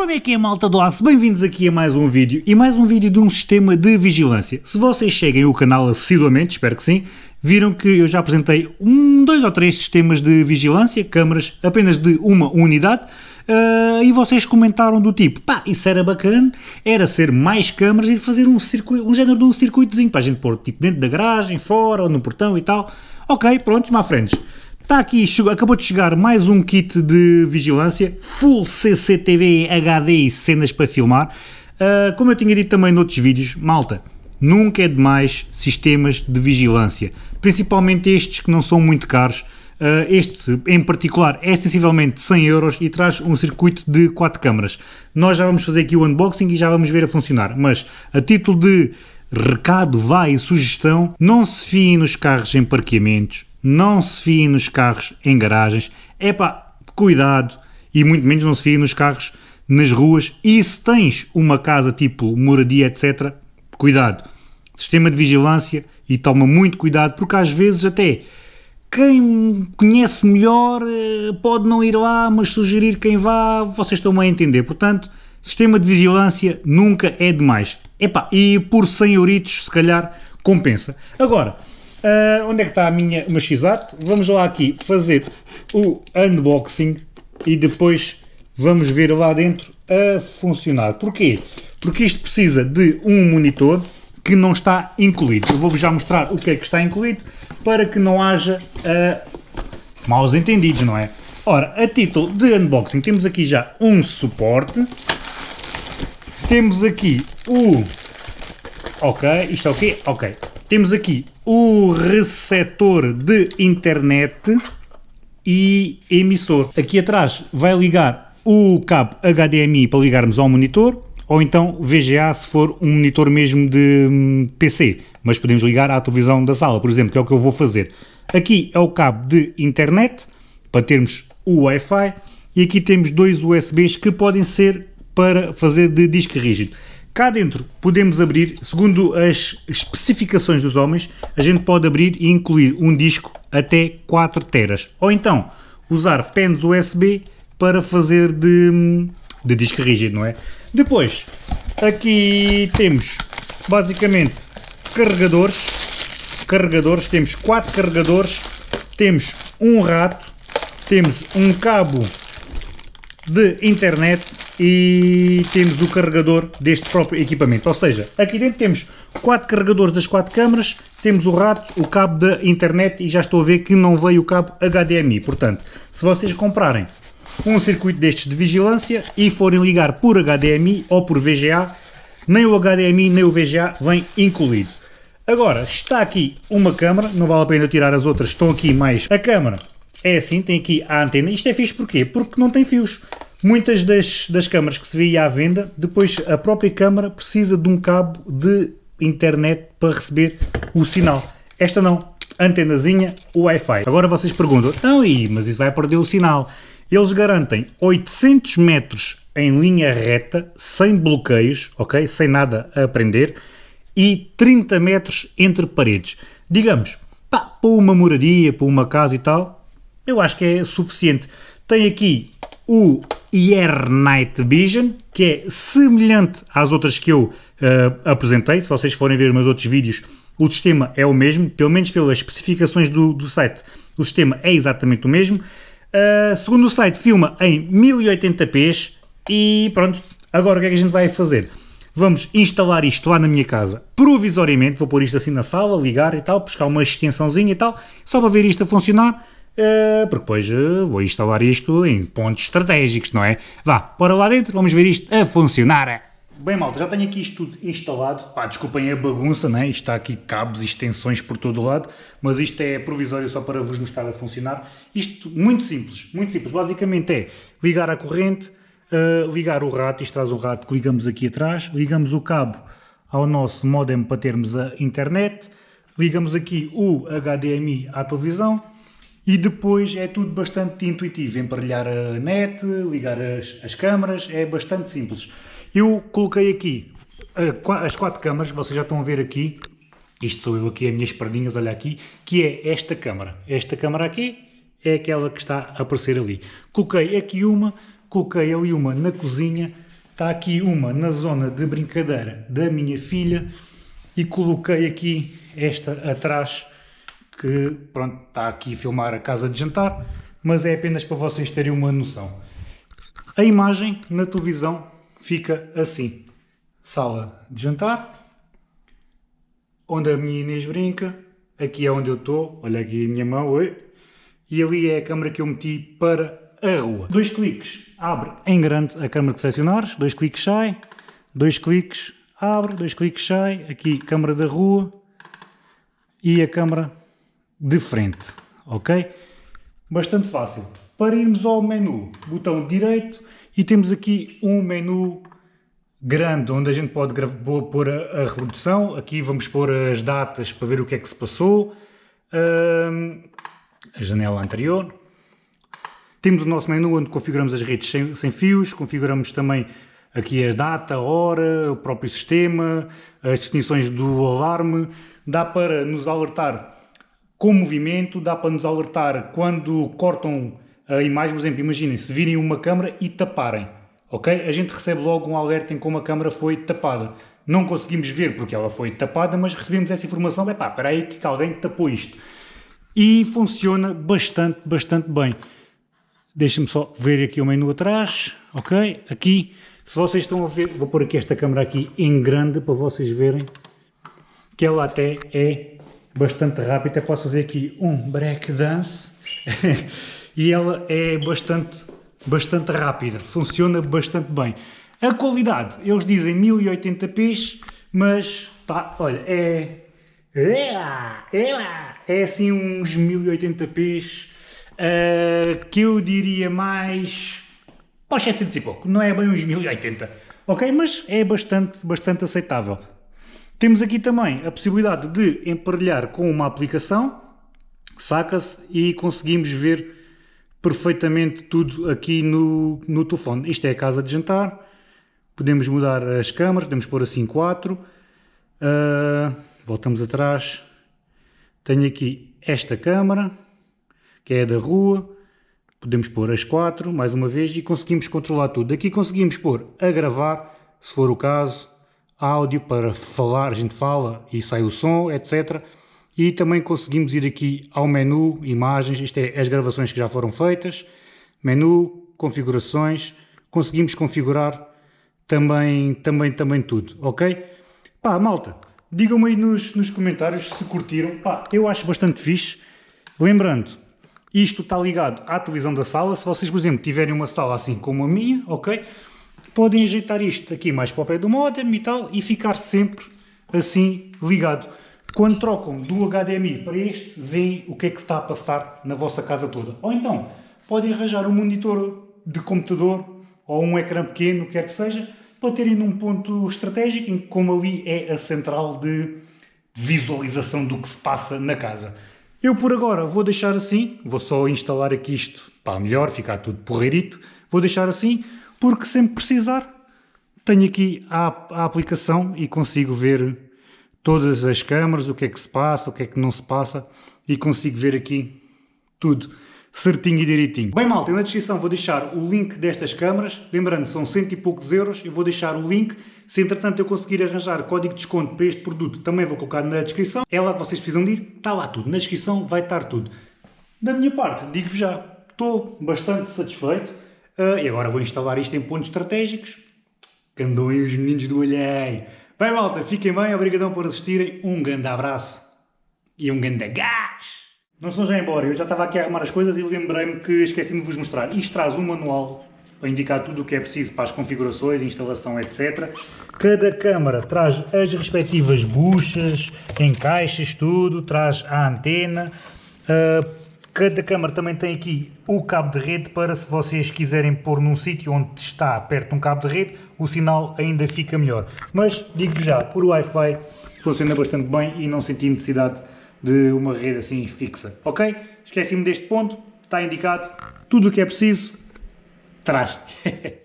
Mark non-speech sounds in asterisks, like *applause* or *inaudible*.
Como é que é malta do aço? Bem-vindos aqui a mais um vídeo e mais um vídeo de um sistema de vigilância. Se vocês seguem o canal assiduamente, espero que sim, viram que eu já apresentei um, dois ou três sistemas de vigilância, câmaras apenas de uma unidade, uh, e vocês comentaram do tipo, pá, isso era bacana, era ser mais câmaras e fazer um, circuito, um género de um circuitozinho para a gente pôr tipo dentro da garagem, fora ou no portão e tal. Ok, pronto, má frentes. Está aqui, acabou de chegar mais um kit de vigilância, Full CCTV HD e cenas para filmar. Uh, como eu tinha dito também noutros vídeos, malta, nunca é demais sistemas de vigilância, principalmente estes que não são muito caros. Uh, este em particular é sensivelmente 100 euros e traz um circuito de 4 câmaras. Nós já vamos fazer aqui o unboxing e já vamos ver a funcionar, mas a título de recado, vai e sugestão, não se fiem nos carros em parqueamentos, não se fiem nos carros em garagens, é pá, cuidado, e muito menos não se fiem nos carros nas ruas, e se tens uma casa tipo moradia, etc., cuidado, sistema de vigilância e toma muito cuidado, porque às vezes até quem conhece melhor eh, pode não ir lá, mas sugerir quem vá, vocês estão a entender, portanto, sistema de vigilância nunca é demais. Epá, e por 100 euritos, se calhar, compensa. Agora, Uh, onde é que está a minha, o x-ato? Vamos lá aqui fazer o unboxing e depois vamos ver lá dentro a funcionar. Porquê? Porque isto precisa de um monitor que não está incluído. Eu vou-vos já mostrar o que é que está incluído para que não haja uh, maus entendidos, não é? Ora, a título de unboxing temos aqui já um suporte, temos aqui o... Ok, isto é o quê? Ok. Temos aqui o receptor de internet e emissor. Aqui atrás vai ligar o cabo HDMI para ligarmos ao monitor ou então VGA se for um monitor mesmo de hum, PC, mas podemos ligar à televisão da sala, por exemplo, que é o que eu vou fazer. Aqui é o cabo de internet para termos o Wi-Fi e aqui temos dois USBs que podem ser para fazer de disco rígido. Cá dentro podemos abrir, segundo as especificações dos homens, a gente pode abrir e incluir um disco até 4 teras. Ou então usar pens USB para fazer de, de disco rígido, não é? Depois, aqui temos basicamente carregadores. Carregadores, temos 4 carregadores, temos um rato, temos um cabo de internet e temos o carregador deste próprio equipamento. Ou seja, aqui dentro temos quatro carregadores das quatro câmaras, temos o rato, o cabo da internet e já estou a ver que não veio o cabo HDMI. Portanto, se vocês comprarem um circuito destes de vigilância e forem ligar por HDMI ou por VGA, nem o HDMI nem o VGA vem incluído. Agora, está aqui uma câmara, não vale a pena tirar as outras, estão aqui mais... A câmara é assim, tem aqui a antena. Isto é fixe porquê? Porque não tem fios. Muitas das, das câmaras que se vê à venda, depois a própria câmara precisa de um cabo de internet para receber o sinal. Esta não, antenazinha Wi-Fi. Agora vocês perguntam, não, e, mas isso vai perder o sinal. Eles garantem 800 metros em linha reta, sem bloqueios, ok? Sem nada a aprender, e 30 metros entre paredes. Digamos, pá, para uma moradia, para uma casa e tal, eu acho que é suficiente. Tem aqui o IR Night Vision, que é semelhante às outras que eu uh, apresentei. Se vocês forem ver meus outros vídeos, o sistema é o mesmo, pelo menos pelas especificações do, do site, o sistema é exatamente o mesmo. Uh, segundo o site, filma em 1080p e pronto, agora o que é que a gente vai fazer? Vamos instalar isto lá na minha casa, provisoriamente, vou pôr isto assim na sala, ligar e tal, buscar uma extensãozinha e tal, só para ver isto a funcionar porque depois uh, vou instalar isto em pontos estratégicos, não é? Vá, bora lá dentro, vamos ver isto a funcionar. Bem malta, já tenho aqui isto tudo instalado, pá, desculpem a bagunça, né? isto está aqui cabos e extensões por todo o lado, mas isto é provisório só para vos mostrar a funcionar. Isto muito simples, muito simples, basicamente é ligar a corrente, uh, ligar o rato, isto traz o rato que ligamos aqui atrás, ligamos o cabo ao nosso modem para termos a internet, ligamos aqui o HDMI à televisão, e depois é tudo bastante intuitivo, emparelhar a net, ligar as, as câmaras, é bastante simples. Eu coloquei aqui as quatro câmaras, vocês já estão a ver aqui, isto sou eu aqui, as minhas pardinhas, olha aqui, que é esta câmara. Esta câmara aqui é aquela que está a aparecer ali. Coloquei aqui uma, coloquei ali uma na cozinha, Está aqui uma na zona de brincadeira da minha filha e coloquei aqui esta atrás que pronto, está aqui a filmar a casa de jantar, mas é apenas para vocês terem uma noção. A imagem na televisão fica assim. Sala de jantar, onde a minha Inês brinca, aqui é onde eu estou, olha aqui a minha mão, oi, e ali é a câmera que eu meti para a rua. Dois cliques, abre em grande a câmera que selecionares, dois cliques sai, dois cliques abre, dois cliques sai, aqui câmera da rua e a câmera de frente, ok? Bastante fácil. Para irmos ao menu, botão direito e temos aqui um menu grande onde a gente pode pôr a, a reprodução. Aqui vamos pôr as datas para ver o que é que se passou. Uh, a janela anterior. Temos o nosso menu onde configuramos as redes sem, sem fios, configuramos também aqui a data, a hora, o próprio sistema, as definições do alarme, dá para nos alertar com movimento, dá para nos alertar quando cortam a imagem, por exemplo, imaginem, se virem uma câmera e taparem, ok? A gente recebe logo um alerta em como a câmera foi tapada. Não conseguimos ver porque ela foi tapada, mas recebemos essa informação, é pá, espera aí que alguém tapou isto. E funciona bastante, bastante bem. Deixa-me só ver aqui o menu atrás, ok? Aqui se vocês estão a ver, vou pôr aqui esta câmera aqui em grande para vocês verem que ela até é bastante rápida. Posso fazer aqui um break dance *laughs* e ela é bastante, bastante rápida, funciona bastante bem. A qualidade, eles dizem 1080p, mas pá, olha, é, é, é, é assim uns 1080p uh, eh, que eu diria mais para os 700 e pouco, não é bem uns 1080, ok? Mas é bastante, bastante aceitável. Temos aqui também a possibilidade de emparelhar com uma aplicação, saca-se e conseguimos ver perfeitamente tudo aqui no, no telefone. Isto é a casa de jantar, podemos mudar as câmaras, podemos pôr assim 4, uh, voltamos atrás, tenho aqui esta câmara, que é da rua, Podemos pôr as quatro, mais uma vez, e conseguimos controlar tudo. Aqui conseguimos pôr a gravar, se for o caso, áudio para falar, a gente fala e sai o som, etc. E também conseguimos ir aqui ao menu, imagens, isto é as gravações que já foram feitas, menu, configurações, conseguimos configurar também, também, também tudo, ok? Pá, malta, digam-me aí nos, nos comentários se curtiram, pá, eu acho bastante fixe. Lembrando, isto está ligado à televisão da sala. Se vocês, por exemplo, tiverem uma sala assim como a minha, ok? Podem ajeitar isto aqui mais para o pé do modem e tal e ficar sempre assim ligado. Quando trocam do HDMI para este, veem o que é que está a passar na vossa casa toda. Ou então, podem arranjar um monitor de computador ou um ecrã pequeno, quer que seja, para terem num ponto estratégico, em que como ali é a central de visualização do que se passa na casa. Eu por agora vou deixar assim, vou só instalar aqui isto para melhor, ficar tudo porreirito, vou deixar assim, porque sempre precisar, tenho aqui a, a aplicação e consigo ver todas as câmaras, o que é que se passa, o que é que não se passa, e consigo ver aqui tudo certinho e direitinho. Bem malta, na descrição vou deixar o link destas câmaras, lembrando são cento e poucos euros, eu vou deixar o link, se entretanto eu conseguir arranjar código de desconto para este produto também vou colocar na descrição, é lá que vocês precisam de ir, está lá tudo, na descrição vai estar tudo. Da minha parte, digo-vos já, estou bastante satisfeito uh, e agora vou instalar isto em pontos estratégicos, que aí os meninos do alheio. Bem malta, fiquem bem, obrigadão por assistirem, um grande abraço e um grande gás! Não sou já embora, eu já estava aqui a arrumar as coisas e lembrei-me que esqueci-me de vos mostrar. Isto traz um manual para indicar tudo o que é preciso para as configurações, instalação, etc. Cada câmara traz as respectivas buchas, encaixes, tudo, traz a antena. Uh, cada câmara também tem aqui o cabo de rede para se vocês quiserem pôr num sítio onde está perto de um cabo de rede, o sinal ainda fica melhor. Mas digo já, por Wi-Fi funciona bastante bem e não senti necessidade de uma rede assim fixa. Ok? Esqueci-me deste ponto, está indicado. Tudo o que é preciso, traz. *laughs*